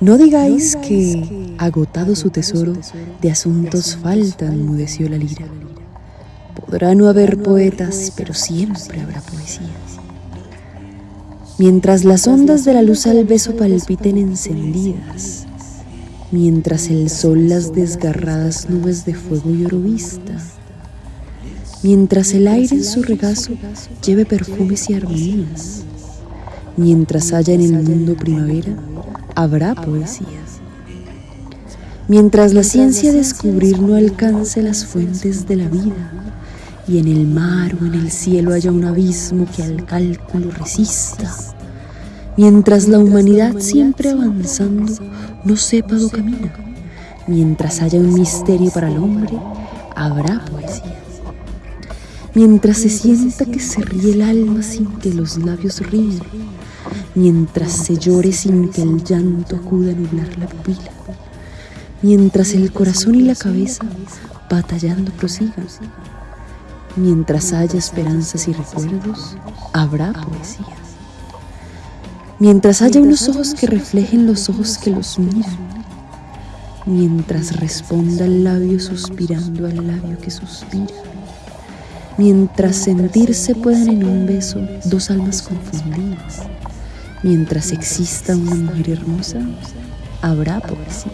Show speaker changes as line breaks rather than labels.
No digáis que, agotado su tesoro, de asuntos falta, enmudeció la lira. Podrá no haber poetas, pero siempre habrá poesía. Mientras las ondas de la luz al beso palpiten encendidas, mientras el sol las desgarradas nubes de fuego y mientras el aire en su regazo lleve perfumes y armonías, mientras haya en el mundo primavera, habrá poesía. Mientras la ciencia descubrir no alcance las fuentes de la vida, y en el mar o en el cielo haya un abismo que al cálculo resista, mientras la humanidad siempre avanzando no sepa do camina, mientras haya un misterio para el hombre, habrá poesía. Mientras se sienta que se ríe el alma sin que los labios ríen, mientras se llore sin que el llanto acuda a nublar la pupila, mientras el corazón y la cabeza batallando prosigan, mientras haya esperanzas y recuerdos, habrá poesía. Mientras haya unos ojos que reflejen los ojos que los miran, mientras responda el labio suspirando al labio que suspira, mientras sentirse puedan en un beso dos almas confundidas. Mientras exista una mujer hermosa, habrá poesía.